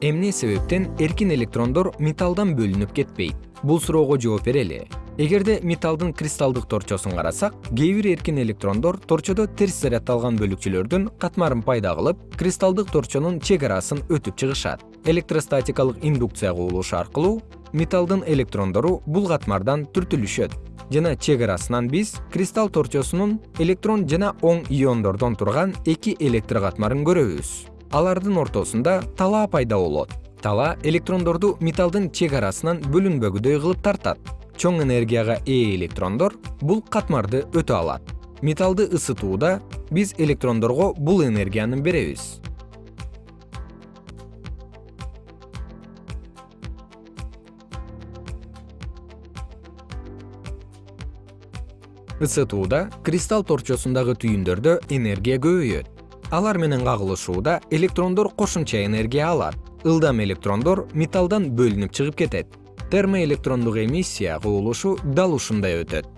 эмне себептен эркин электрондор металлдан бөлүнүп кетпейт? Бул суроого жооп берели эгерде металлдын кристалдык торчосун карасак кээ бир эркин электрондор торчодо терс заряддалган бөлүкчөлөрдүн катмарын пайда кылып кристалдык торчонун чек арасын өтүп чыгышат. Электростатикалык индукция кубулушу аркылуу металлдын электрондору бул катмардан түртүлүшөт. Жана чек арасынан биз кристалл торчосунун электрон жана оң иондордон турган эки электр катмарын көрөбүз алардын ортосунда талаа пайда болот. Талаа электрондорду металлдын чек арасынан бөлүнбөгүдөй кылып тартат. Чоң энергияга ээ электрондор бул катмарды өтө алат. Металлды ысытууда биз электрондорго бул энергияны беребиз. Ысытууда кристалл торчосундагы түйүндөрдө энергия көбөйөт алар менен кагылышууда электрондор кошумча энергия алат. Ылдам электрондор металлдан бөлүнүп чыгып кетет. Термоэлектрондук эмиссия кубулушу дал ушундай өтөт